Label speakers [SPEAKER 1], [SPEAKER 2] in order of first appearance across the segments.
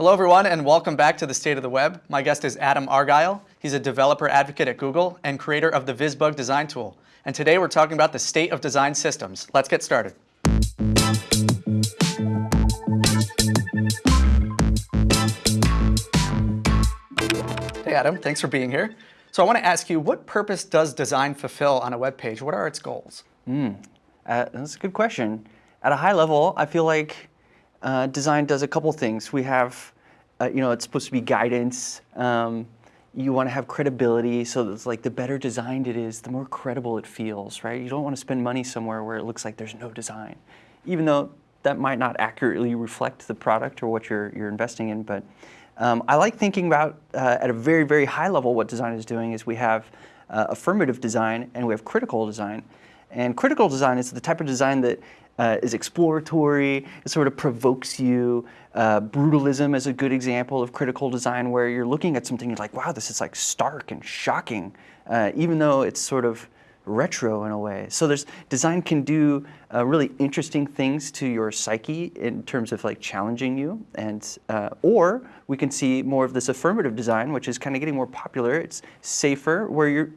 [SPEAKER 1] Hello everyone and welcome back to the State of the Web. My guest is Adam Argyle. He's a developer advocate at Google and creator of the VisBug design tool. And today we're talking about the state of design systems. Let's get started. Hey Adam, thanks for being here. So I want to ask you, what purpose does design fulfill on a web page? What are its goals?
[SPEAKER 2] Mm, uh, that's a good question. At a high level, I feel like uh, design does a couple things. We have, uh, you know, it's supposed to be guidance. Um, you want to have credibility, so it's like the better designed it is, the more credible it feels, right? You don't want to spend money somewhere where it looks like there's no design, even though that might not accurately reflect the product or what you're, you're investing in. But um, I like thinking about, uh, at a very, very high level, what design is doing is we have uh, affirmative design and we have critical design. And critical design is the type of design that uh, is exploratory, it sort of provokes you. Uh, brutalism is a good example of critical design where you're looking at something, you're like, wow, this is like stark and shocking, uh, even though it's sort of retro in a way. So there's design can do uh, really interesting things to your psyche in terms of like challenging you, and uh, or we can see more of this affirmative design, which is kind of getting more popular. It's safer, where you're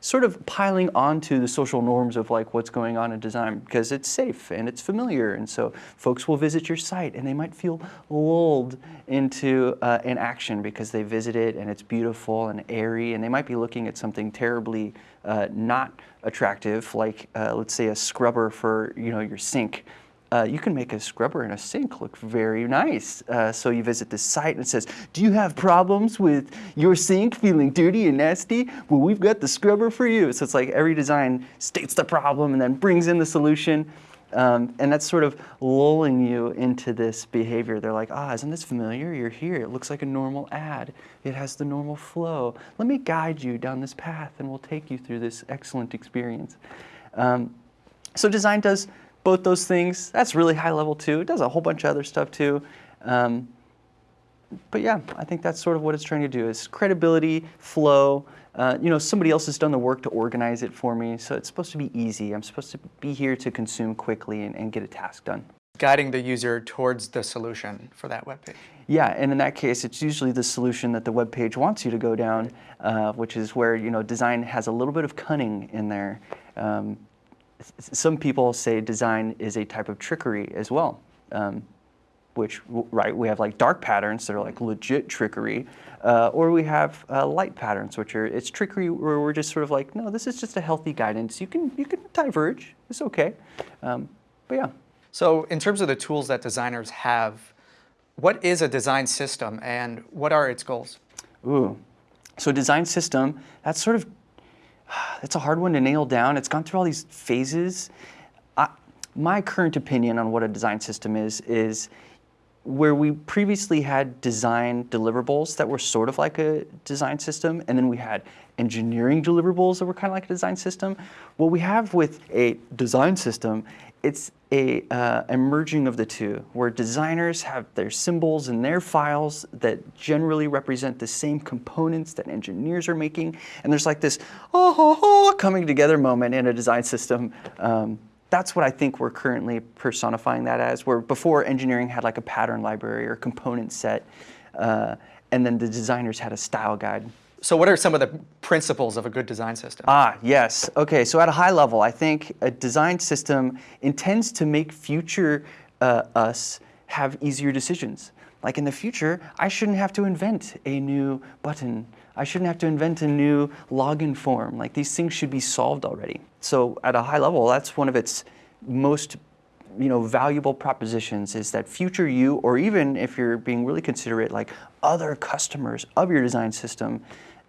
[SPEAKER 2] sort of piling onto the social norms of like what's going on in design because it's safe and it's familiar and so folks will visit your site and they might feel lulled into uh, an action because they visit it and it's beautiful and airy and they might be looking at something terribly uh, not attractive like uh, let's say a scrubber for you know your sink uh, you can make a scrubber in a sink look very nice. Uh, so you visit this site and it says, do you have problems with your sink feeling dirty and nasty? Well, we've got the scrubber for you. So it's like every design states the problem and then brings in the solution. Um, and that's sort of lulling you into this behavior. They're like, ah, isn't this familiar? You're here. It looks like a normal ad. It has the normal flow. Let me guide you down this path and we'll take you through this excellent experience. Um, so design does both those things. That's really high level too. It does a whole bunch of other stuff too. Um, but yeah, I think that's sort of what it's trying to do is credibility, flow. Uh, you know, somebody else has done the work to organize it for me, so it's supposed to be easy. I'm supposed to be here to consume quickly and, and get a task done.
[SPEAKER 1] Guiding the user towards the solution for that web page.
[SPEAKER 2] Yeah, and in that case, it's usually the solution that the web page wants you to go down, uh, which is where you know design has a little bit of cunning in there. Um, some people say design is a type of trickery as well, um, which, right, we have like dark patterns that are like legit trickery, uh, or we have uh, light patterns, which are, it's trickery where we're just sort of like, no, this is just a healthy guidance. You can, you can diverge, it's okay. Um, but yeah.
[SPEAKER 1] So in terms of the tools that designers have, what is a design system and what are its goals?
[SPEAKER 2] Ooh, so design system, that's sort of it's a hard one to nail down. It's gone through all these phases. I, my current opinion on what a design system is, is where we previously had design deliverables that were sort of like a design system, and then we had engineering deliverables that were kind of like a design system. What we have with a design system it's a, uh, merging of the two, where designers have their symbols and their files that generally represent the same components that engineers are making, and there's like this oh, oh, oh coming together moment in a design system. Um, that's what I think we're currently personifying that as, where before engineering had like a pattern library or component set, uh, and then the designers had a style guide.
[SPEAKER 1] So what are some of the principles of a good design system?
[SPEAKER 2] Ah, yes. Okay, so at a high level, I think a design system intends to make future uh, us have easier decisions. Like in the future, I shouldn't have to invent a new button. I shouldn't have to invent a new login form. Like these things should be solved already. So at a high level, that's one of its most you know, valuable propositions is that future you, or even if you're being really considerate, like other customers of your design system,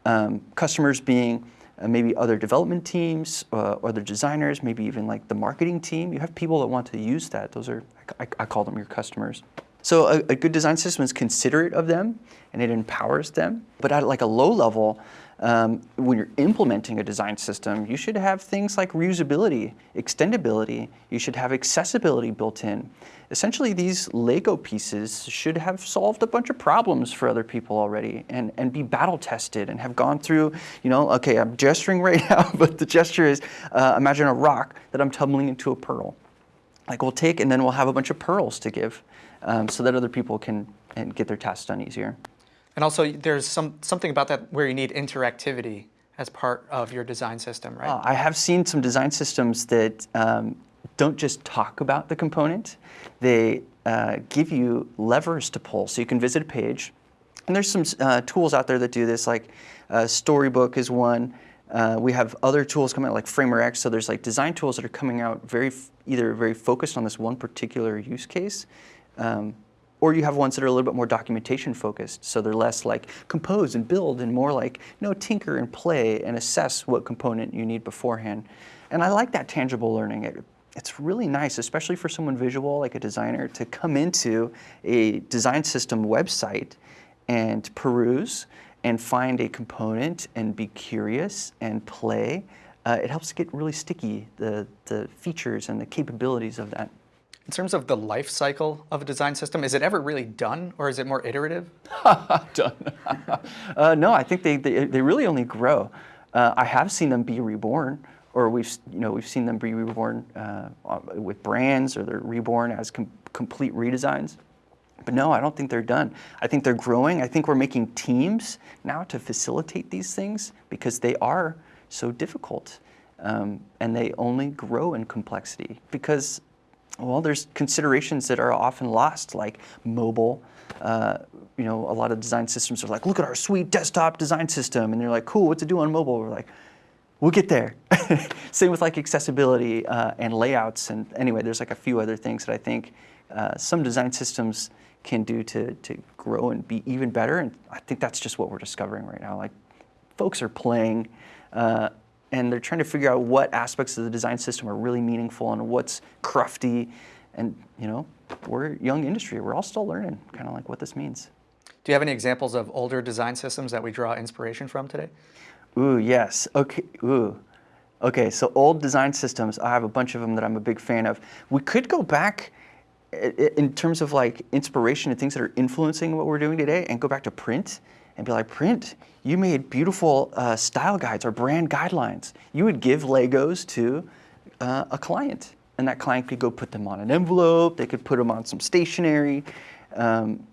[SPEAKER 2] um, customers being uh, maybe other development teams, uh, other designers, maybe even like the marketing team. You have people that want to use that. Those are, I, I call them your customers. So a, a, good design system is considerate of them and it empowers them. But at like a low level, um, when you're implementing a design system, you should have things like reusability, extendability, you should have accessibility built in. Essentially, these Lego pieces should have solved a bunch of problems for other people already and, and be battle tested and have gone through, you know, okay, I'm gesturing right now, but the gesture is, uh, imagine a rock that I'm tumbling into a pearl. Like we'll take and then we'll have a bunch of pearls to give. Um, so that other people can and get their tasks done easier.
[SPEAKER 1] And also, there's some something about that where you need interactivity as part of your design system, right?
[SPEAKER 2] Uh, I have seen some design systems that um, don't just talk about the component, they uh, give you levers to pull. So you can visit a page, and there's some uh, tools out there that do this, like uh, Storybook is one. Uh, we have other tools coming out like FramerX. So there's like design tools that are coming out very either very focused on this one particular use case, um, or you have ones that are a little bit more documentation focused. So they're less like compose and build and more like you know tinker and play and assess what component you need beforehand. And I like that tangible learning. It, it's really nice, especially for someone visual like a designer, to come into a design system website and peruse and find a component and be curious and play. Uh, it helps get really sticky, the, the features and the capabilities of that.
[SPEAKER 1] In terms of the life cycle of a design system, is it ever really done or is it more iterative?
[SPEAKER 2] done. uh, no, I think they, they, they really only grow. Uh, I have seen them be reborn, or we've you know we've seen them be reborn uh, with brands, or they're reborn as com complete redesigns. But no, I don't think they're done. I think they're growing. I think we're making teams now to facilitate these things because they are so difficult. Um, and they only grow in complexity because, well, there's considerations that are often lost, like mobile. Uh, you know, a lot of design systems are like, look at our sweet desktop design system. And they're like, cool, what's it do on mobile? We're like, we'll get there. Same with like accessibility uh, and layouts. And anyway, there's like a few other things that I think uh, some design systems can do to, to grow and be even better. And I think that's just what we're discovering right now. Like folks are playing uh, and they're trying to figure out what aspects of the design system are really meaningful and what's crufty. And you know, we're a young industry. We're all still learning kind of like what this means.
[SPEAKER 1] Do you have any examples of older design systems that we draw inspiration from today?
[SPEAKER 2] Ooh, yes. Okay. Ooh. Okay, so old design systems, I have a bunch of them that I'm a big fan of. We could go back in terms of like inspiration and things that are influencing what we're doing today and go back to print and be like, print, you made beautiful uh, style guides or brand guidelines. You would give Legos to uh, a client and that client could go put them on an envelope, they could put them on some stationery. Um,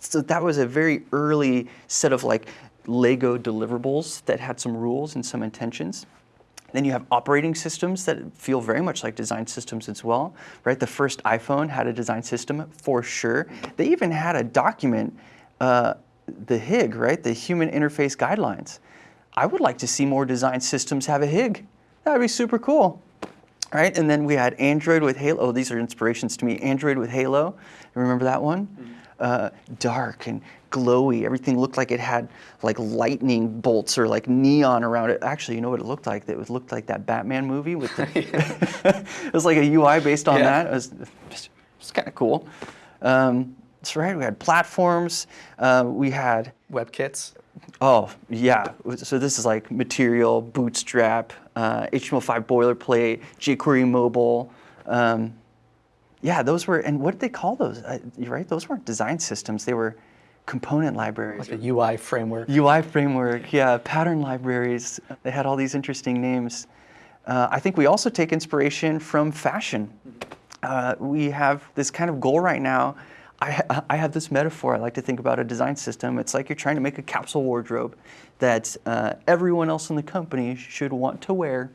[SPEAKER 2] so that was a very early set of like Lego deliverables that had some rules and some intentions. Then you have operating systems that feel very much like design systems as well, right? The first iPhone had a design system for sure. They even had a document, uh, the HIG, right? The Human Interface Guidelines. I would like to see more design systems have a HIG. That would be super cool, right? And then we had Android with Holo. Oh, these are inspirations to me. Android with Holo. Remember that one? Mm -hmm. uh, dark and glowy. Everything looked like it had like lightning bolts or like neon around it. Actually, you know what it looked like? It looked like that Batman movie with the, it was like a UI based on yeah. that. It was, was kind of cool. Um, right. We had platforms. Uh, we had
[SPEAKER 1] WebKits.
[SPEAKER 2] Oh yeah. So this is like Material, Bootstrap, uh, HTML5 boilerplate, jQuery mobile. Um, yeah, those were, and what did they call those? Uh, you're right, those weren't design systems. They were component libraries.
[SPEAKER 1] Like a UI framework.
[SPEAKER 2] UI framework, yeah, pattern libraries. They had all these interesting names. Uh, I think we also take inspiration from fashion. Uh, we have this kind of goal right now. I, I, have this metaphor I like to think about a design system. It's like you're trying to make a capsule wardrobe that uh, everyone else in the company should want to wear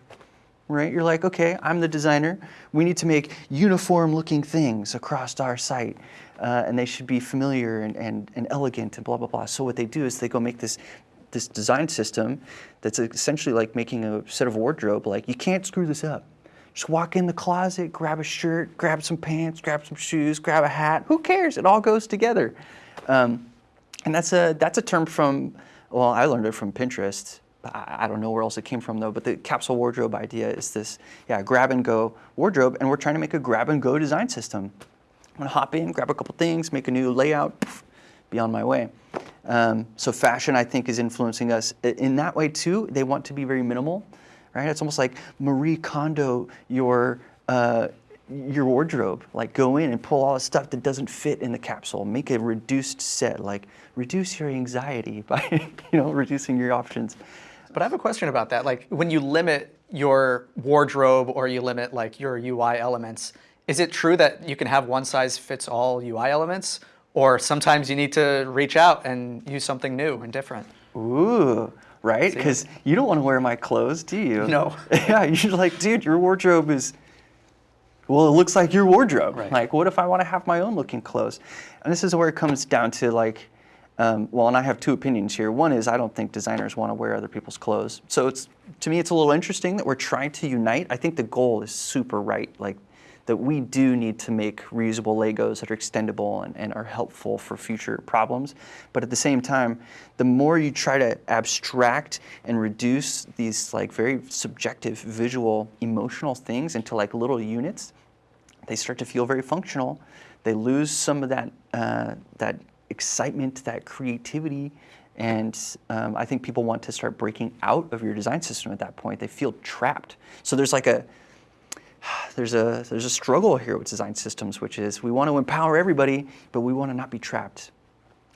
[SPEAKER 2] right? You're like, okay, I'm the designer. We need to make uniform looking things across our site uh, and they should be familiar and, and, and elegant and blah, blah, blah. So what they do is they go make this this design system that's essentially like making a set of wardrobe. Like you can't screw this up. Just walk in the closet, grab a shirt, grab some pants, grab some shoes, grab a hat. Who cares? It all goes together. Um, and that's a that's a term from well, I learned it from Pinterest. I, I don't know where else it came from though. But the capsule wardrobe idea is this, yeah, grab and go wardrobe, and we're trying to make a grab and go design system. I'm gonna hop in, grab a couple things, make a new layout, poof, be on my way. Um, so fashion, I think, is influencing us. In that way too, they want to be very minimal, right? It's almost like Marie Kondo your, uh, your wardrobe. Like go in and pull all the stuff that doesn't fit in the capsule. Make a reduced set, like reduce your anxiety by you know, reducing your options.
[SPEAKER 1] But I have a question about that. Like when you limit your wardrobe or you limit like your UI elements, Is it true that you can have one size fits all UI elements, or sometimes you need to reach out and use something new and different?
[SPEAKER 2] Ooh, right? Because you don't want to wear my clothes, do you?
[SPEAKER 1] No.
[SPEAKER 2] yeah, you're like, dude, your wardrobe is. Well, it looks like your wardrobe.
[SPEAKER 1] Right.
[SPEAKER 2] Like, what if I want to have my own looking clothes? And this is where it comes down to like, um, well, and I have two opinions here. One is I don't think designers want to wear other people's clothes. So it's to me, it's a little interesting that we're trying to unite. I think the goal is super right. Like that we do need to make reusable Legos that are extendable and, and are helpful for future problems. But at the same time, the more you try to abstract and reduce these like very subjective, visual, emotional things into like little units, they start to feel very functional. They lose some of that uh, that excitement, that creativity, and um, I think people want to start breaking out of your design system at that point. They feel trapped. So there's like a there's a there's a struggle here with design systems, which is we want to empower everybody, but we want to not be trapped.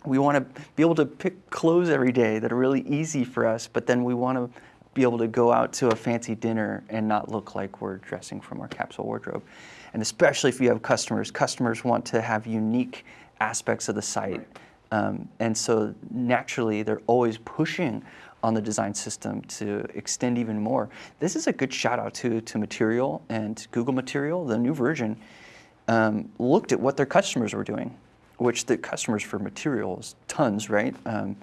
[SPEAKER 2] We want to be able to pick clothes every day that are really easy for us, but then we want to be able to go out to a fancy dinner and not look like we're dressing from our capsule wardrobe. And especially if you have customers, customers want to have unique aspects of the site. Um, and so naturally, they're always pushing on the design system to extend even more. This is a good shout out to, to Material and Google Material, the new version, um, looked at what their customers were doing, which the customers for Materials, tons, right? Um,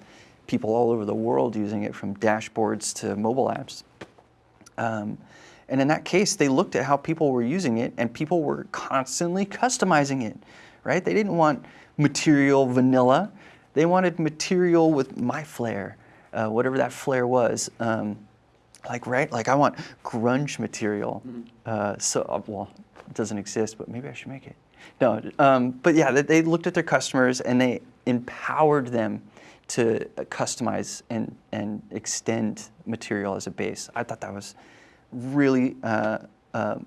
[SPEAKER 2] people all over the world using it from dashboards to mobile apps. Um, and in that case, they looked at how people were using it and people were constantly customizing it, right? They didn't want material vanilla. They wanted material with my flair, uh, whatever that flair was. Um, like, right? Like I want grunge material. Uh, so, uh, well, it doesn't exist, but maybe I should make it. No, um, but yeah, they, they looked at their customers and they empowered them to customize and, and extend material as a base. I thought that was really uh, um,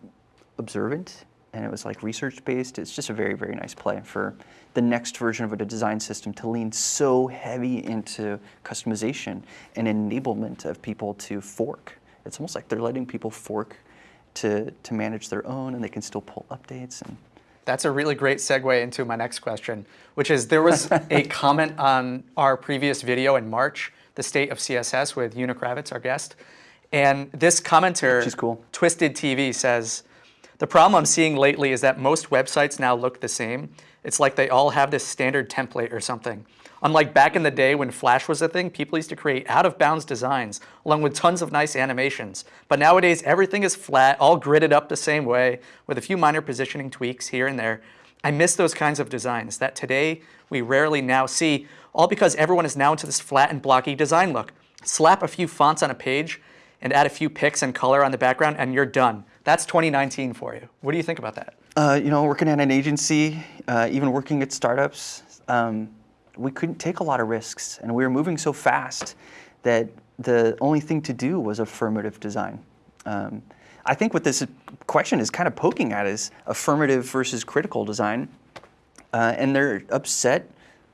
[SPEAKER 2] observant and it was like research based. It's just a very, very nice play for the next version of a design system to lean so heavy into customization and enablement of people to fork. It's almost like they're letting people fork to, to manage their own and they can still pull updates and
[SPEAKER 1] That's a really great segue into my next question, which is there was a comment on our previous video in March, the state of CSS with Una Kravets, our guest. And this commenter,
[SPEAKER 2] She's cool.
[SPEAKER 1] Twisted TV, says, The problem I'm seeing lately is that most websites now look the same. It's like they all have this standard template or something. Unlike back in the day when Flash was a thing, people used to create out of bounds designs along with tons of nice animations. But nowadays, everything is flat, all gridded up the same way with a few minor positioning tweaks here and there. I miss those kinds of designs that today we rarely now see, all because everyone is now into this flat and blocky design look. Slap a few fonts on a page and add a few pics and color on the background, and you're done. That's 2019 for you. What do you think about that?
[SPEAKER 2] Uh, you know, working at an agency, uh, even working at startups, um, we couldn't take a lot of risks, and we were moving so fast that the only thing to do was affirmative design. Um, I think what this question is kind of poking at is affirmative versus critical design, uh, and they're upset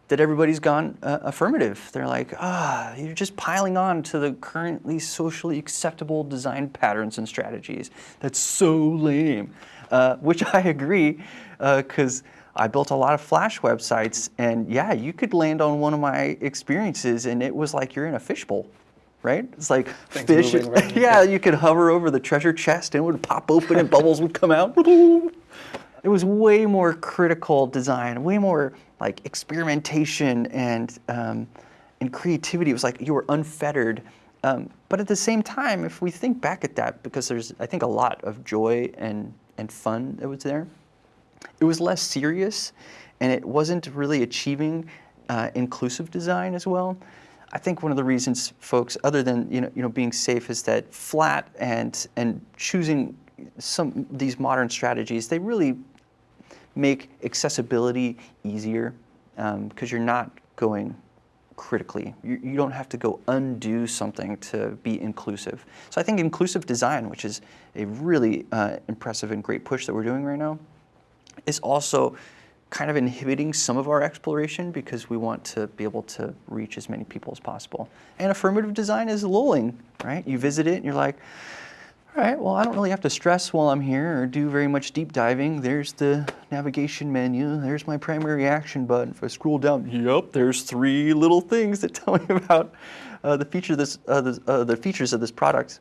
[SPEAKER 2] that everybody's gone uh, affirmative. They're like, ah, you're just piling on to the currently socially acceptable design patterns and strategies. That's so lame. Uh, which I agree, because I built a lot of Flash websites, and yeah, you could land on one of my experiences, and it was like you're in a fishbowl. Right? It's like fish.
[SPEAKER 1] moving around.
[SPEAKER 2] yeah, you could hover over the treasure chest and it would pop open and bubbles would come out. It was way more critical design, way more like experimentation and um, and creativity. It was like you were unfettered. Um, but at the same time, if we think back at that, because there's I think a lot of joy and and fun that was there, it was less serious, and it wasn't really achieving uh, inclusive design as well. I think one of the reasons folks, other than you know, you know, being safe, is that flat and and choosing some these modern strategies, they really make accessibility easier because you're not going critically. You, you don't have to go undo something to be inclusive. So I think inclusive design, which is a really uh, impressive and great push that we're doing right now, is also kind of inhibiting some of our exploration because we want to be able to reach as many people as possible. And affirmative design is lulling, right? You visit it and you're like, All right, well, I don't really have to stress while I'm here or do very much deep diving. There's the navigation menu. There's my primary action button. If I scroll down, yep, there's three little things that tell me about uh, the, feature this, uh, the, uh, the features of this product.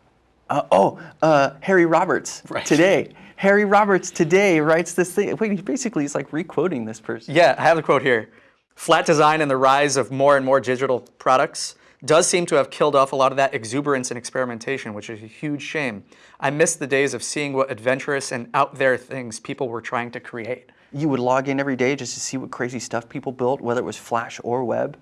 [SPEAKER 2] Uh, oh, uh, Harry Roberts
[SPEAKER 1] Right.
[SPEAKER 2] today. Harry Roberts today writes this thing. Wait, he basically is like re-quoting this person.
[SPEAKER 1] Yeah, I have the quote here. Flat design and the rise of more and more digital products does seem to have killed off a lot of that exuberance and experimentation, which is a huge shame. I miss the days of seeing what adventurous and out there things people were trying to create.
[SPEAKER 2] You would log in every day just to see what crazy stuff people built, whether it was Flash or web.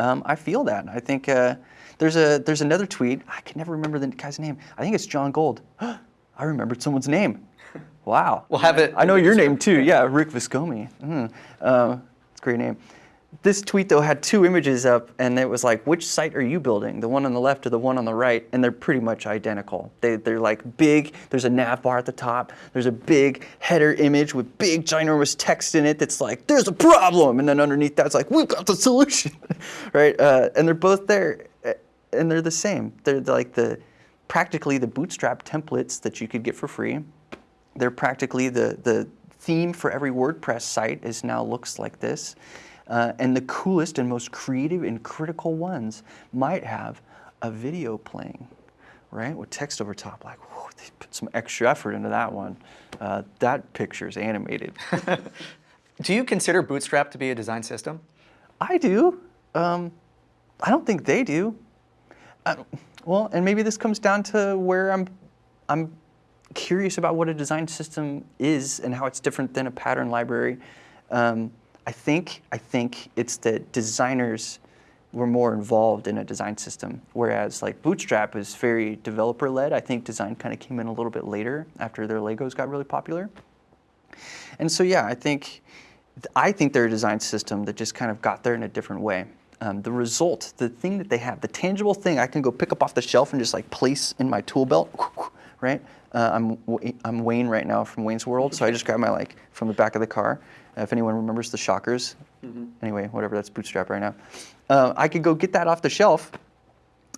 [SPEAKER 2] Um, I feel that. I think uh, there's a there's another tweet. I can never remember the guy's name. I think it's Jon Gold. I remembered someone's name. Wow.
[SPEAKER 1] We'll have it.
[SPEAKER 2] I know your name too. Yeah, Rick Viscomi. Mm. Uh, it's a great name. This tweet though had two images up, and it was like, which site are you building? The one on the left or the one on the right? And they're pretty much identical. They, they're like big. There's a nav bar at the top. There's a big header image with big ginormous text in it that's like, "There's a problem," and then underneath that's like, "We've got the solution," right? Uh, and they're both there, uh, and they're the same. They're like the practically the Bootstrap templates that you could get for free. They're practically the, the theme for every WordPress site is now looks like this. Uh, and the coolest and most creative and critical ones might have a video playing, right? With text over top, like, whoa, they put some extra effort into that one. Uh, that picture is animated.
[SPEAKER 1] Do you consider Bootstrap to be a design system?
[SPEAKER 2] I do. Um, I don't think they do. I well, and maybe this comes down to where I'm, I'm curious about what a design system is and how it's different than a pattern library. Um, I think I think it's that designers were more involved in a design system, whereas like Bootstrap is very developer led. I think design kind of came in a little bit later after their Legos got really popular. And so yeah, I think I think they're a design system that just kind of got there in a different way. Um, the result, the thing that they have, the tangible thing I can go pick up off the shelf and just like place in my tool belt, right? Uh, I'm I'm Wayne right now from Wayne's World, so I just grab my like from the back of the car. If anyone remembers the Shockers, anyway, whatever, that's Bootstrap right now. Uh, I could go get that off the shelf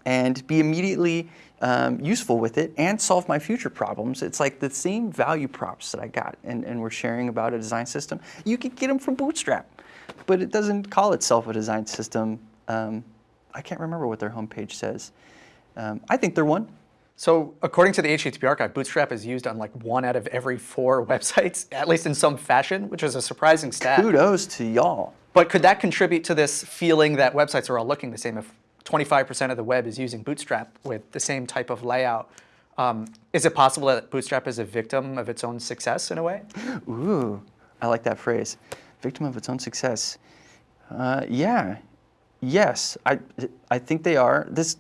[SPEAKER 2] and be immediately um, useful with it and solve my future problems. It's like the same value props that I got and, and we're sharing about a design system. You could get them from Bootstrap, but it doesn't call itself a design system. Um, I can't remember what their homepage says. Um, I think they're one.
[SPEAKER 1] So according to the HTTP archive, Bootstrap is used on like one out of every four websites, at least in some fashion, which is a surprising stat.
[SPEAKER 2] Kudos to y'all.
[SPEAKER 1] But could that contribute to this feeling that websites are all looking the same? If 25% of the web is using Bootstrap with the same type of layout, um, is it possible that Bootstrap is a victim of its own success in a way?
[SPEAKER 2] Ooh, I like that phrase. Victim of its own success. Uh, yeah, yes, I, I think they are. This,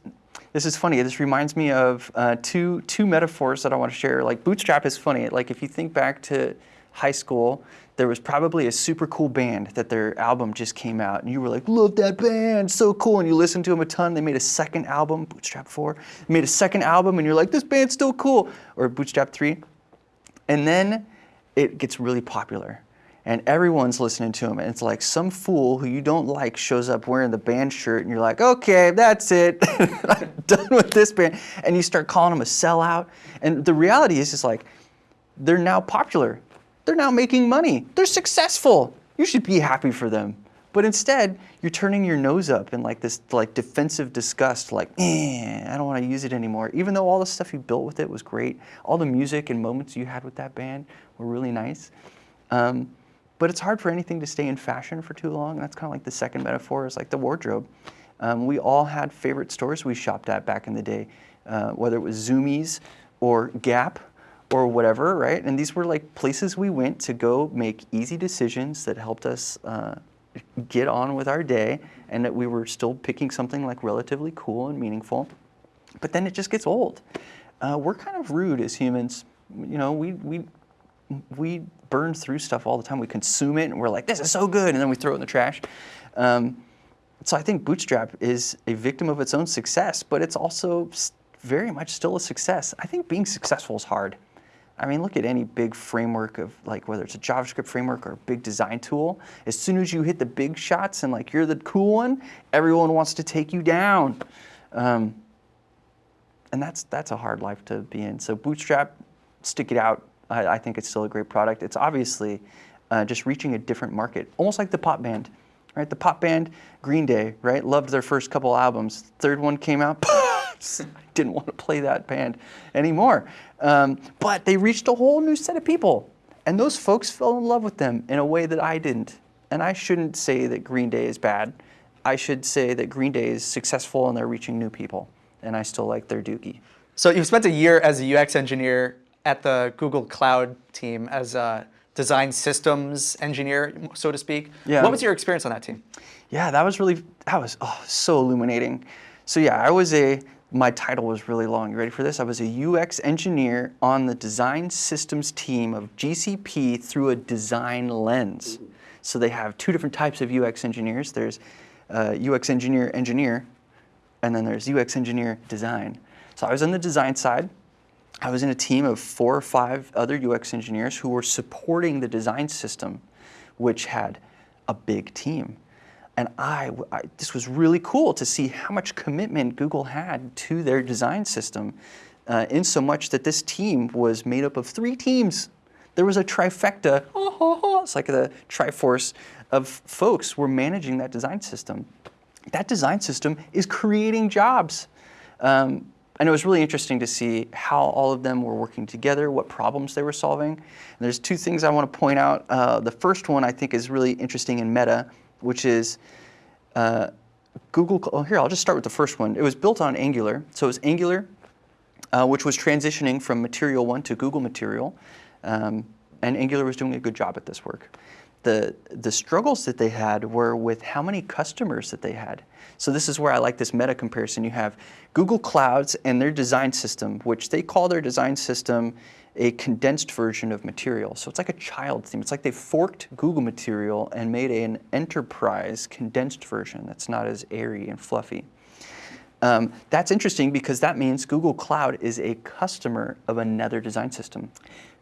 [SPEAKER 2] this is funny. This reminds me of uh, two, two metaphors that I want to share. Like Bootstrap is funny. Like if you think back to high school, there was probably a super cool band that their album just came out, and you were like, "Love that band, so cool!" And you listened to them a ton. They made a second album, Bootstrap Four. Made a second album, and you're like, "This band's still cool." Or Bootstrap Three. And then it gets really popular. And everyone's listening to him. And it's like some fool who you don't like shows up wearing the band shirt, and you're like, okay, that's it. I'm done with this band. And you start calling them a sellout. And the reality is, is like, they're now popular. They're now making money. They're successful. You should be happy for them. But instead, you're turning your nose up in like this like defensive disgust, like, eh, I don't want to use it anymore. Even though all the stuff you built with it was great, all the music and moments you had with that band were really nice. Um, but it's hard for anything to stay in fashion for too long. That's kind of like the second metaphor is like the wardrobe. Um, we all had favorite stores we shopped at back in the day, uh, whether it was Zumiez or Gap or whatever, right? And these were like places we went to go make easy decisions that helped us uh, get on with our day and that we were still picking something like relatively cool and meaningful. But then it just gets old. Uh, we're kind of rude as humans. You know, we, we, we burn through stuff all the time. We consume it and we're like, this is so good, and then we throw it in the trash. Um, so I think Bootstrap is a victim of its own success, but it's also very much still a success. I think being successful is hard. I mean, look at any big framework of like whether it's a JavaScript framework or a big design tool. As soon as you hit the big shots and like you're the cool one, everyone wants to take you down. Um, and that's that's a hard life to be in. So Bootstrap, stick it out. I, I think it's still a great product. It's obviously uh, just reaching a different market, almost like the pop band, right? The pop band Green Day, right? Loved their first couple albums. Third one came out. I didn't want to play that band anymore. Um, but they reached a whole new set of people. And those folks fell in love with them in a way that I didn't. And I shouldn't say that Green Day is bad. I should say that Green Day is successful and they're reaching new people. And I still like their dookie.
[SPEAKER 1] So you've spent a year as a UX engineer at the Google Cloud team as a design systems engineer, so to speak.
[SPEAKER 2] Yeah.
[SPEAKER 1] What was your experience on that team?
[SPEAKER 2] Yeah, that was really, that was oh, so illuminating. So yeah, I was a, my title was really long. You ready for this? I was a UX engineer on the design systems team of GCP through a design lens. So they have two different types of UX engineers. There's uh, UX engineer engineer, and then there's UX engineer design. So I was on the design side. I was in a team of four or five other UX engineers who were supporting the design system, which had a big team. And I, I, this was really cool to see how much commitment Google had to their design system, uh, in so much that this team was made up of three teams. There was a trifecta, it's like the triforce of folks were managing that design system. That design system is creating jobs. Um, and it was really interesting to see how all of them were working together, what problems they were solving. And there's two things I want to point out. Uh, the first one I think is really interesting in Meta, which is uh, Google. Oh, here I'll just start with the first one. It was built on Angular, so it was Angular, uh, which was transitioning from Material One to Google Material, um, and Angular was doing a good job at this work the, the struggles that they had were with how many customers that they had. So this is where I like this meta comparison. You have Google Clouds and their design system, which they call their design system a condensed version of Material. So it's like a child theme. It's like they forked Google Material and made an enterprise condensed version that's not as airy and fluffy. Um, that's interesting because that means Google Cloud is a customer of another design system.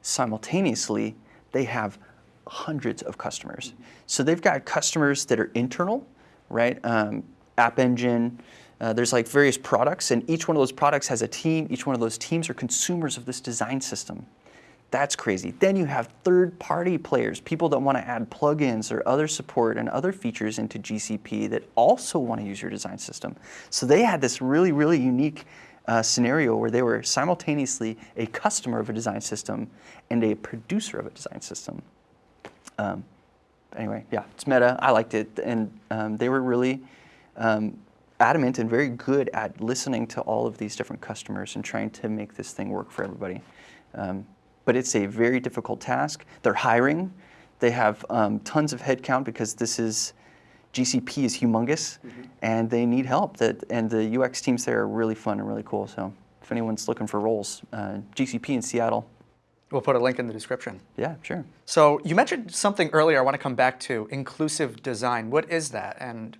[SPEAKER 2] Simultaneously, they have hundreds of customers. So they've got customers that are internal, right? Um, App Engine, uh, there's like various products, and each one of those products has a team. Each one of those teams are consumers of this design system. That's crazy. Then you have third-party players, people that want to add plugins or other support and other features into GCP that also want to use your design system. So they had this really, really unique uh, scenario where they were simultaneously a customer of a design system and a producer of a design system. Um, anyway, yeah, it's meta. I liked it, and um, they were really um, adamant and very good at listening to all of these different customers and trying to make this thing work for everybody. Um, but it's a very difficult task. They're hiring. They have um, tons of headcount because this is GCP is humongous, mm -hmm. and they need help. That and the UX teams there are really fun and really cool. So if anyone's looking for roles, uh, GCP in Seattle,
[SPEAKER 1] We'll put a link in the description.
[SPEAKER 2] Yeah, sure.
[SPEAKER 1] So you mentioned something earlier I want to come back to, inclusive design. What is that and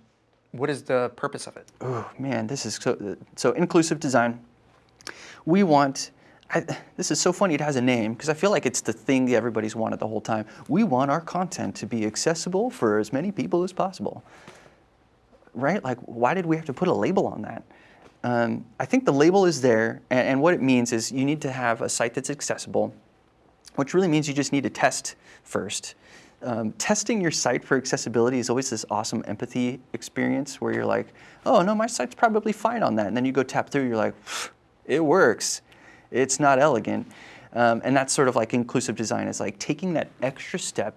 [SPEAKER 1] what is the purpose of it?
[SPEAKER 2] Oh man, this is so, so inclusive design. We want, I, this is so funny it has a name because I feel like it's the thing that everybody's wanted the whole time. We want our content to be accessible for as many people as possible. Right? Like why did we have to put a label on that? Um, I think the label is there and, and what it means is you need to have a site that's accessible which really means you just need to test first. Um, testing your site for accessibility is always this awesome empathy experience where you're like, oh no, my site's probably fine on that. And then you go tap through, you're like, it works. It's not elegant. Um, and that's sort of like inclusive design is like taking that extra step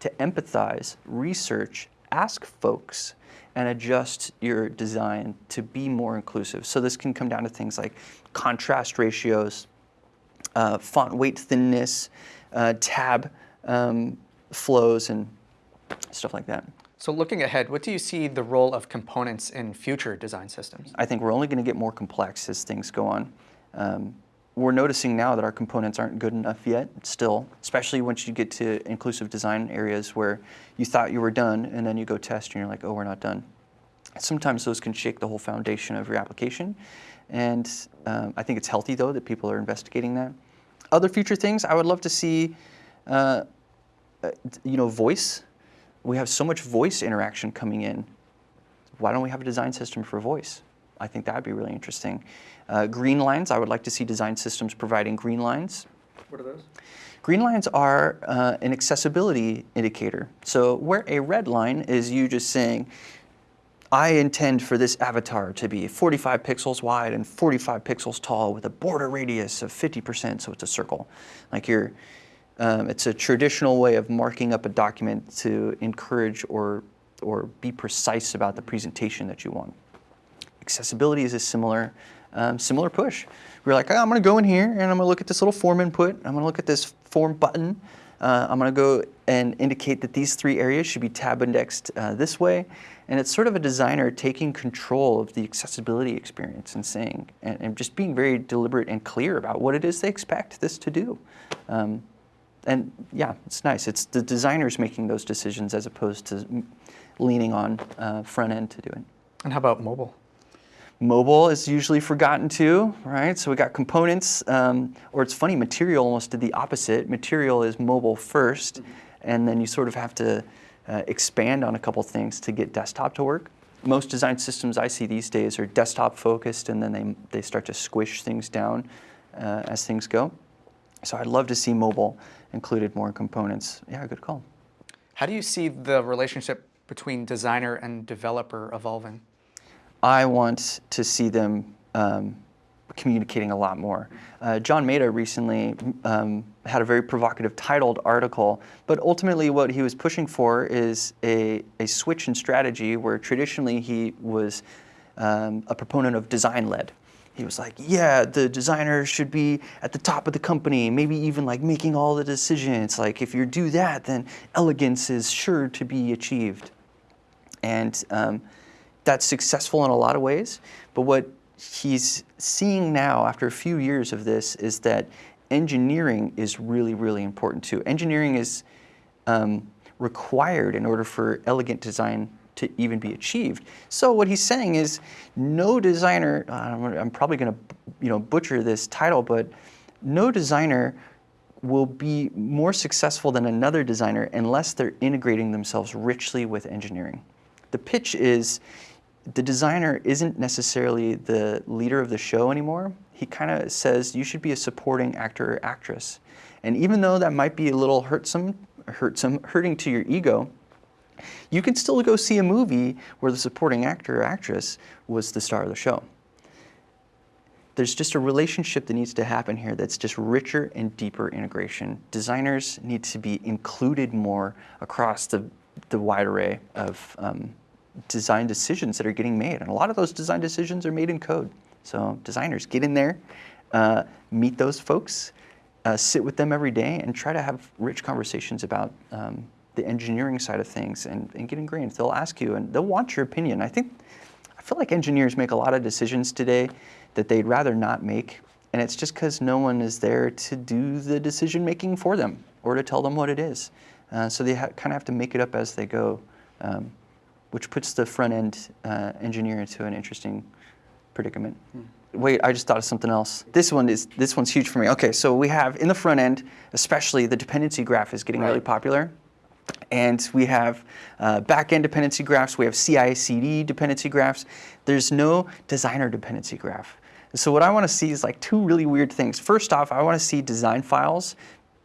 [SPEAKER 2] to empathize, research, ask folks, and adjust your design to be more inclusive. So this can come down to things like contrast ratios, uh, font weight thinness, uh, tab um, flows, and stuff like that.
[SPEAKER 1] So looking ahead, what do you see the role of components in future design systems?
[SPEAKER 2] I think we're only going to get more complex as things go on. Um, we're noticing now that our components aren't good enough yet, still, especially once you get to inclusive design areas where you thought you were done and then you go test and you're like, oh, we're not done. Sometimes those can shake the whole foundation of your application. And um, I think it's healthy, though, that people are investigating that. Other future things, I would love to see, uh, uh, you know, voice. We have so much voice interaction coming in. Why don't we have a design system for voice? I think that would be really interesting. Uh, green lines, I would like to see design systems providing green lines.
[SPEAKER 1] What are those?
[SPEAKER 2] Green lines are uh, an accessibility indicator. So where a red line is you just saying, I intend for this avatar to be 45 pixels wide and 45 pixels tall with a border radius of 50%, so it's a circle. Like you're, um, it's a traditional way of marking up a document to encourage or, or be precise about the presentation that you want. Accessibility is a similar, um, similar push. We're like, oh, I'm going to go in here and I'm going to look at this little form input. I'm going to look at this form button. Uh, I'm going to go and indicate that these three areas should be tab indexed uh, this way. And it's sort of a designer taking control of the accessibility experience and saying, and, and just being very deliberate and clear about what it is they expect this to do. Um, and yeah, it's nice. It's the designers making those decisions as opposed to leaning on uh, front end to do it.
[SPEAKER 1] And how about mobile?
[SPEAKER 2] Mobile is usually forgotten too, right? So we got components, um, or it's funny, material almost did the opposite. Material is mobile 1st and then you sort of have to uh, expand on a couple things to get desktop to work. Most design systems I see these days are desktop focused, and then they, they start to squish things down uh, as things go. So I'd love to see mobile included more in components. Yeah, good call.
[SPEAKER 1] How do you see the relationship between designer and developer evolving?
[SPEAKER 2] I want to see them um, communicating a lot more. Uh, John Maeda recently um, had a very provocative titled article, but ultimately what he was pushing for is a, a switch in strategy where traditionally he was um, a proponent of design-led. He was like, yeah, the designer should be at the top of the company, maybe even like making all the decisions. Like if you do that, then elegance is sure to be achieved. And um, that's successful in a lot of ways, but what he's seeing now after a few years of this is that engineering is really, really important too. Engineering is um, required in order for elegant design to even be achieved. So what he's saying is no designer, uh, I'm probably going to you know, butcher this title, but no designer will be more successful than another designer unless they're integrating themselves richly with engineering. The pitch is the designer isn't necessarily the leader of the show anymore. He kind of says you should be a supporting actor or actress. And even though that might be a little hurtsome, hurtsome, hurting to your ego, you can still go see a movie where the supporting actor or actress was the star of the show. There's just a relationship that needs to happen here that's just richer and deeper integration. Designers need to be included more across the, the wide array of um, design decisions that are getting made. And a lot of those design decisions are made in code. So designers, get in there, uh, meet those folks, uh, sit with them every day, and try to have rich conversations about um, the engineering side of things and, and get ingrained. They'll ask you and they'll want your opinion. I think, I feel like engineers make a lot of decisions today that they'd rather not make. And it's just because no one is there to do the decision making for them or to tell them what it is. Uh, so they kind of have to make it up as they go. Um, which puts the front end uh, engineer into an interesting predicament. Hmm. Wait, I just thought of something else. This one is this one's huge for me. Okay, so we have in the front end, especially the dependency graph is getting right. really popular. And we have uh, back-end dependency graphs, we have CI/CD dependency graphs. There's no designer dependency graph. So what I want to see is like two really weird things. First off, I want to see design files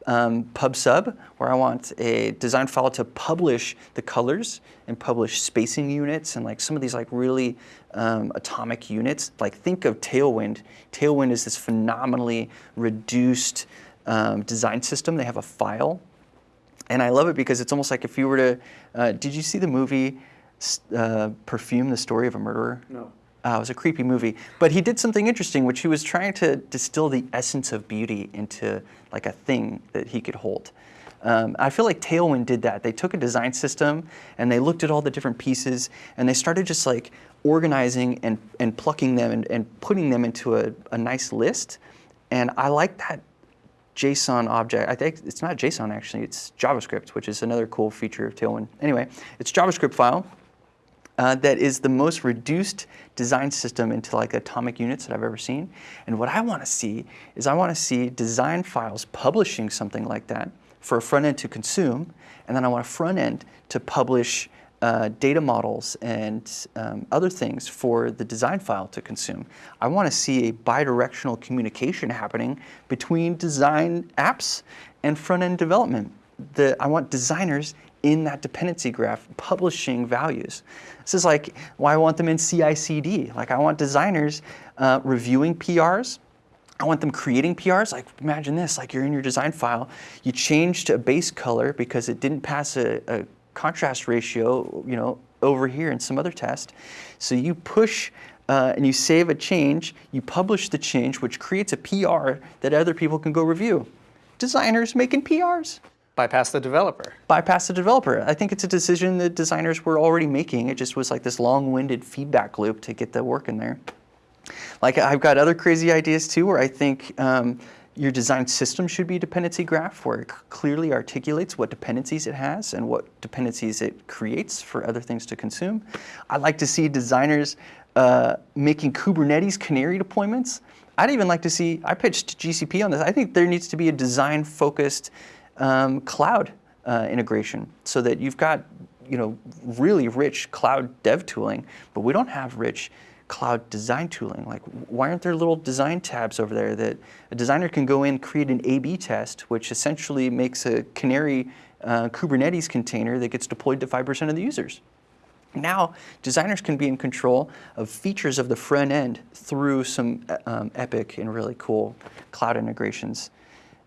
[SPEAKER 2] um, pub sub, where I want a design file to publish the colors and publish spacing units and like some of these like really um, atomic units. Like think of Tailwind. Tailwind is this phenomenally reduced um, design system. They have a file. And I love it because it's almost like if you were to, uh, did you see the movie uh, Perfume, the story of a murderer?
[SPEAKER 1] No.
[SPEAKER 2] Uh, it was a creepy movie. But he did something interesting, which he was trying to distill the essence of beauty into like a thing that he could hold. Um, I feel like Tailwind did that. They took a design system and they looked at all the different pieces and they started just like organizing and, and plucking them and, and putting them into a, a nice list. And I like that JSON object. I think it's not JSON actually, it's JavaScript, which is another cool feature of Tailwind. Anyway, it's JavaScript file uh, that is the most reduced design system into like atomic units that I've ever seen. And what I want to see is I want to see design files publishing something like that for a front end to consume, and then I want a front end to publish uh, data models and um, other things for the design file to consume. I want to see a bidirectional communication happening between design apps and front-end development. The, I want designers in that dependency graph publishing values. This is like why I want them in CI/CD. Like I want designers uh, reviewing PRs. I want them creating PRs. Like imagine this: like you're in your design file, you changed a base color because it didn't pass a, a contrast ratio, you know, over here in some other test. So you push uh, and you save a change, you publish the change, which creates a PR that other people can go review. Designers making PRs.
[SPEAKER 1] Bypass the developer.
[SPEAKER 2] Bypass the developer. I think it's a decision that designers were already making. It just was like this long-winded feedback loop to get the work in there. Like I've got other crazy ideas too, where I think um, your design system should be a dependency graph where it clearly articulates what dependencies it has and what dependencies it creates for other things to consume. I'd like to see designers uh, making Kubernetes canary deployments. I'd even like to see, I pitched GCP on this, I think there needs to be a design-focused um, cloud uh, integration so that you've got you know, really rich cloud dev tooling, but we don't have rich cloud design tooling. Like, why aren't there little design tabs over there that a designer can go in, create an A-B test, which essentially makes a canary uh, Kubernetes container that gets deployed to 5% of the users. Now, designers can be in control of features of the front end through some um, epic and really cool cloud integrations.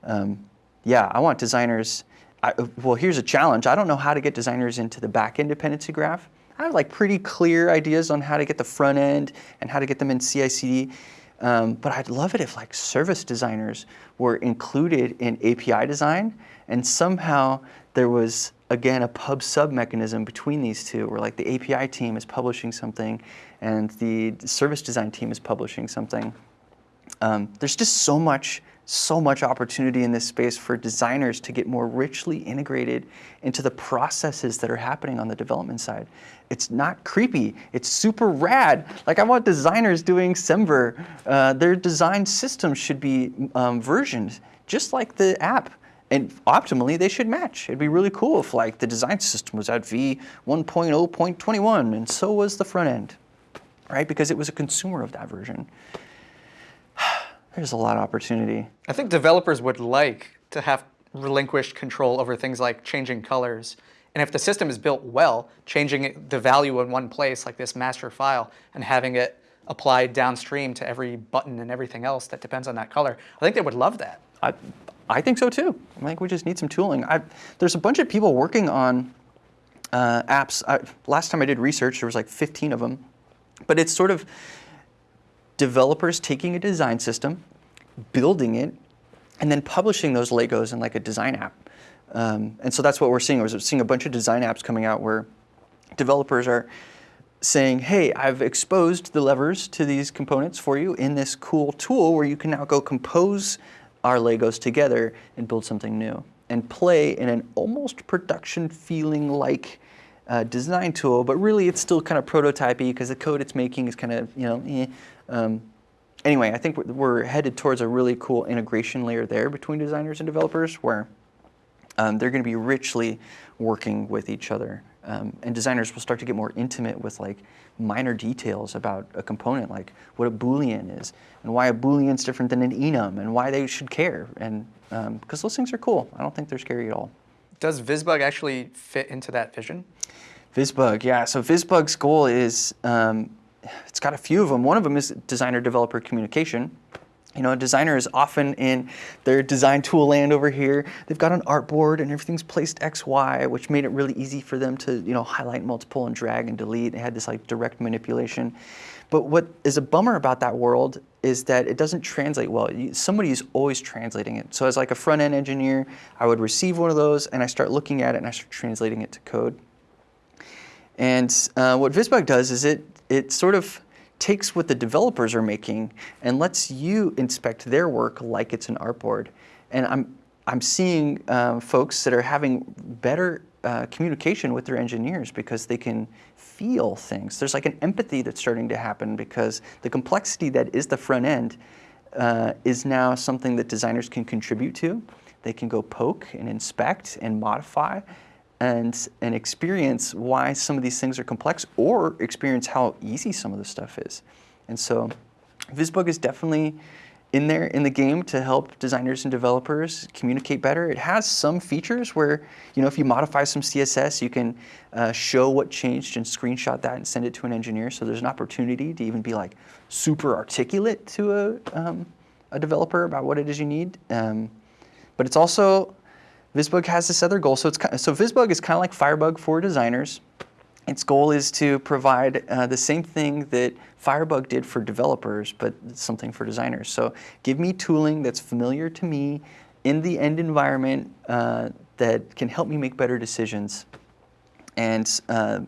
[SPEAKER 2] Um, yeah, I want designers, I, well, here's a challenge. I don't know how to get designers into the back-end dependency graph. I have like pretty clear ideas on how to get the front end and how to get them in CI/CD. Um, but I'd love it if like service designers were included in API design and somehow there was again a pub sub mechanism between these two where like the API team is publishing something and the service design team is publishing something. Um, there's just so much so much opportunity in this space for designers to get more richly integrated into the processes that are happening on the development side. It's not creepy, it's super rad. Like I want designers doing Semver, uh, their design systems should be um, versioned just like the app. And optimally, they should match. It'd be really cool if like the design system was at V 1.0.21 and so was the front end, right? Because it was a consumer of that version there's a lot of opportunity.
[SPEAKER 1] I think developers would like to have relinquished control over things like changing colors. And if the system is built well, changing the value in one place, like this master file, and having it applied downstream to every button and everything else that depends on that color, I think they would love that.
[SPEAKER 2] I, I think so too. I think we just need some tooling. I, there's a bunch of people working on uh, apps. I, last time I did research, there was like 15 of them. But it's sort of developers taking a design system, building it, and then publishing those Legos in like a design app. Um, and so that's what we're seeing. We're seeing a bunch of design apps coming out where developers are saying, hey, I've exposed the levers to these components for you in this cool tool where you can now go compose our Legos together and build something new and play in an almost production feeling like uh, design tool, but really it's still kind of prototypey because the code it's making is kind of, you know, eh. Um, anyway, I think we're headed towards a really cool integration layer there between designers and developers where um, they're going to be richly working with each other. Um, and designers will start to get more intimate with like minor details about a component, like what a Boolean is, and why a Boolean is different than an enum, and why they should care. And because um, those things are cool, I don't think they're scary at all.
[SPEAKER 1] Does VisBug actually fit into that vision?
[SPEAKER 2] VisBug, yeah. So VisBug's goal is um, it's got a few of them. One of them is designer-developer communication. You know, a designer is often in their design tool land over here. They've got an artboard and everything's placed X, Y, which made it really easy for them to, you know, highlight multiple and drag and delete. They had this like direct manipulation. But what is a bummer about that world is that it doesn't translate well. Somebody is always translating it. So as like a front-end engineer, I would receive one of those and I start looking at it and I start translating it to code. And uh, what VisBug does is it it sort of takes what the developers are making and lets you inspect their work like it's an artboard. And I'm, I'm seeing uh, folks that are having better uh, communication with their engineers because they can feel things. There's like an empathy that's starting to happen because the complexity that is the front end uh, is now something that designers can contribute to. They can go poke and inspect and modify and and experience why some of these things are complex or experience how easy some of this stuff is. And so VisBug is definitely in there in the game to help designers and developers communicate better. It has some features where, you know, if you modify some CSS, you can uh, show what changed and screenshot that and send it to an engineer. So there's an opportunity to even be like super articulate to a, um, a developer about what it is you need. Um, but it's also, VisBug has this other goal. So, it's, so VisBug is kind of like Firebug for designers. Its goal is to provide uh, the same thing that Firebug did for developers, but something for designers. So give me tooling that's familiar to me in the end environment uh, that can help me make better decisions. And, uh,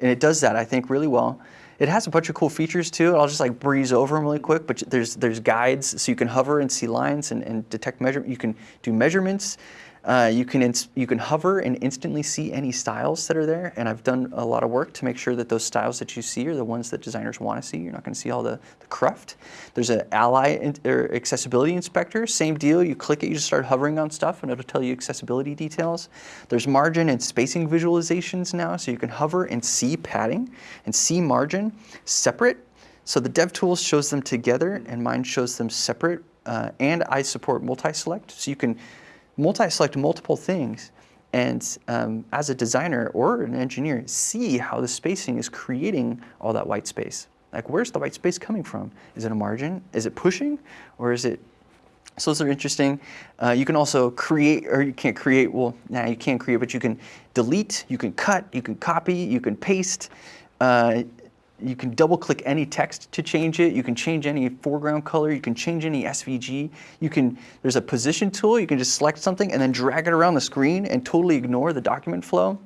[SPEAKER 2] and it does that, I think, really well. It has a bunch of cool features too. I'll just like breeze over them really quick, but there's, there's guides so you can hover and see lines and, and detect measurement. You can do measurements. Uh, you can you can hover and instantly see any styles that are there, and I've done a lot of work to make sure that those styles that you see are the ones that designers want to see. You're not going to see all the, the cruft. There's an ally or accessibility inspector, same deal. You click it, you just start hovering on stuff, and it'll tell you accessibility details. There's margin and spacing visualizations now, so you can hover and see padding and see margin separate. So the DevTools shows them together, and mine shows them separate. Uh, and I support multi-select, so you can multi-select multiple things and um, as a designer or an engineer, see how the spacing is creating all that white space. Like where's the white space coming from? Is it a margin? Is it pushing? Or is it, so those are interesting. Uh, you can also create, or you can't create, well, now nah, you can't create, but you can delete, you can cut, you can copy, you can paste. Uh, you can double click any text to change it. You can change any foreground color. You can change any SVG. You can, there's a position tool. You can just select something and then drag it around the screen and totally ignore the document flow.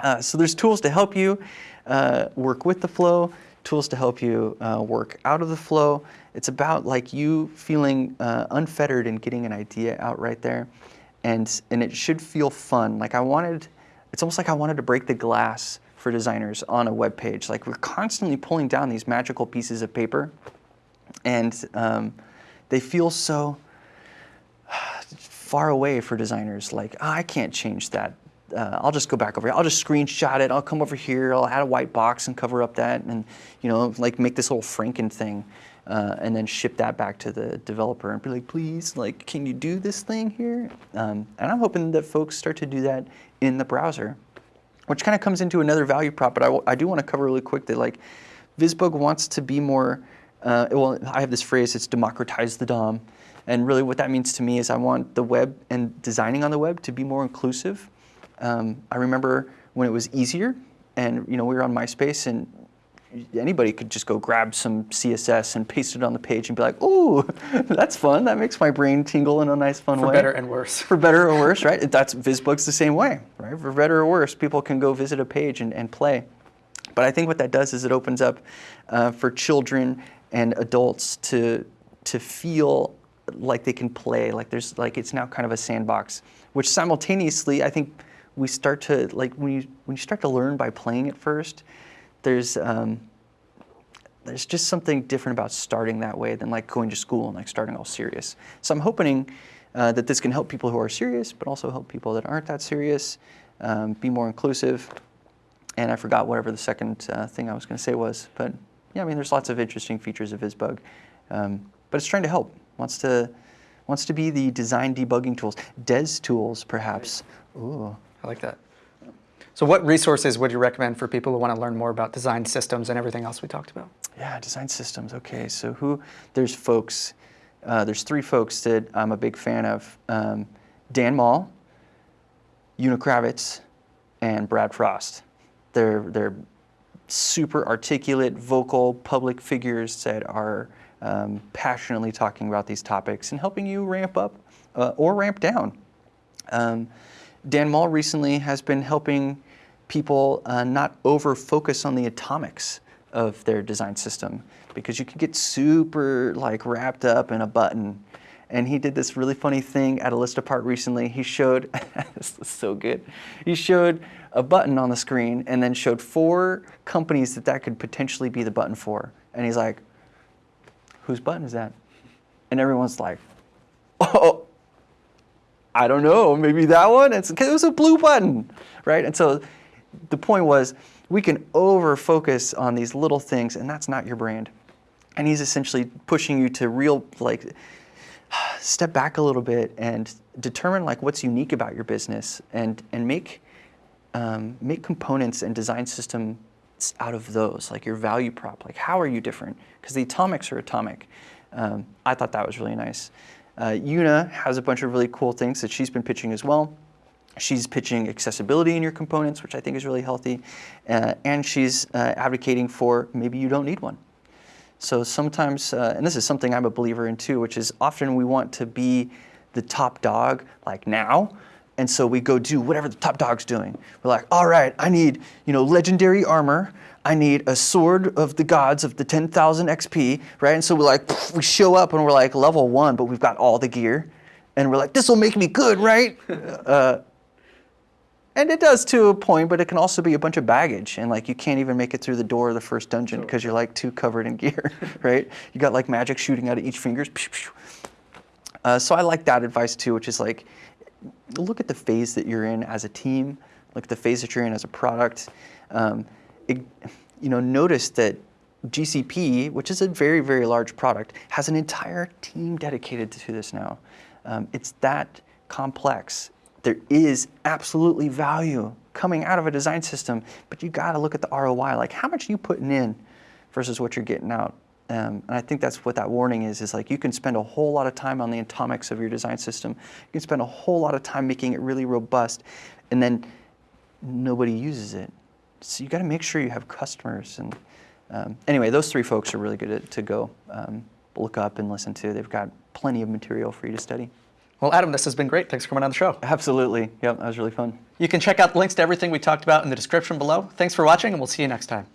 [SPEAKER 2] Uh, so there's tools to help you uh, work with the flow, tools to help you uh, work out of the flow. It's about like you feeling uh, unfettered and getting an idea out right there. And, and it should feel fun. Like I wanted, it's almost like I wanted to break the glass for designers on a web page. Like we're constantly pulling down these magical pieces of paper, and um, they feel so far away for designers. Like oh, I can't change that. Uh, I'll just go back over here. I'll just screenshot it. I'll come over here. I'll add a white box and cover up that, and you know, like make this little Franken thing. Uh, and then ship that back to the developer and be like, please, like, can you do this thing here? Um, and I'm hoping that folks start to do that in the browser which kind of comes into another value prop, but I, I do want to cover really quick that like VisBug wants to be more, uh, well, I have this phrase, it's democratize the DOM. And really what that means to me is I want the web and designing on the web to be more inclusive. Um, I remember when it was easier and you know we were on MySpace and anybody could just go grab some CSS and paste it on the page and be like, "Ooh, that's fun. That makes my brain tingle in a nice, fun
[SPEAKER 1] For
[SPEAKER 2] way."
[SPEAKER 1] For better and worse.
[SPEAKER 2] For better or worse, right? That's VisBug's the same way, right? For better or worse, people can go visit a page and, and play. But I think what that does is it opens up uh, for children and adults to to feel like they can play, like there's like it's now kind of a sandbox, which simultaneously I think we start to like when you when you start to learn by playing it first there's um, there's just something different about starting that way than like going to school and like starting all serious. So I'm hoping uh, that this can help people who are serious, but also help people that aren't that serious, um, be more inclusive. And I forgot whatever the second uh, thing I was going to say was, but yeah, I mean, there's lots of interesting features of VisBug, um, but it's trying to help. Wants to wants to be the design debugging tools, Des tools, perhaps. Ooh,
[SPEAKER 1] I like that. So what resources would you recommend for people who want to learn more about design systems and everything else we talked about?
[SPEAKER 2] Yeah, design systems. Okay, so who? There's folks. Uh, there's three folks that I'm a big fan of: um, Dan Mall, Una Kravets, and Brad Frost. They're they're super articulate, vocal, public figures that are um, passionately talking about these topics and helping you ramp up uh, or ramp down. Um, Dan Mall recently has been helping people uh, not over focus on the atomics of their design system because you can get super like wrapped up in a button. And he did this really funny thing at a list apart recently. He showed, this is so good. He showed a button on the screen and then showed four companies that that could potentially be the button for. And he's like, whose button is that? And everyone's like, oh, I don't know, maybe that one. It's it was a blue button, right? And so the point was we can over focus on these little things, and that's not your brand. And he's essentially pushing you to real like step back a little bit and determine like what's unique about your business and and make um, make components and design systems out of those like your value prop. Like how are you different? Because the atomics are atomic. Um, i thought that was really nice. Uh, Una has a bunch of really cool things that she's been pitching as well she's pitching accessibility in your components which i think is really healthy uh, and she's uh, advocating for maybe you don't need one so sometimes, uh, and this is something I'm a believer in too, which is often we want to be the top dog like now. And so we go do whatever the top dog's doing. We're like, all right, I need, you know, legendary armor. I need a sword of the gods of the 10,000 XP, right? And so we're like, we show up and we're like level one, but we've got all the gear. And we're like, this will make me good, right? uh, and it does to a point, but it can also be a bunch of baggage, and like you can't even make it through the door of the first dungeon because you're like too covered in gear, right? You got like magic shooting out of each fingers. Uh, so I like that advice too, which is like, look at the phase that you're in as a team, look at the phase that you're in as a product. Um, it, you know, notice that GCP, which is a very very large product, has an entire team dedicated to this now. Um, it's that complex there is absolutely value coming out of a design system, but you got to look at the ROI. Like, how much are you putting in versus what you're getting out? Um, and I think that's what that warning is, is like you can spend a whole lot of time on the atomics of your design system. You can spend a whole lot of time making it really robust, and then nobody uses it. So you got to make sure you have customers. And um, anyway, those three folks are really good to, to go um, look up and listen to. They've got plenty of material for you to study.
[SPEAKER 1] Well, Adam, this has been great. Thanks for coming on the show.
[SPEAKER 2] Absolutely. Yep, that was really fun.
[SPEAKER 1] You can check out links to everything we talked about in the description below. Thanks for watching, and we'll see you next time.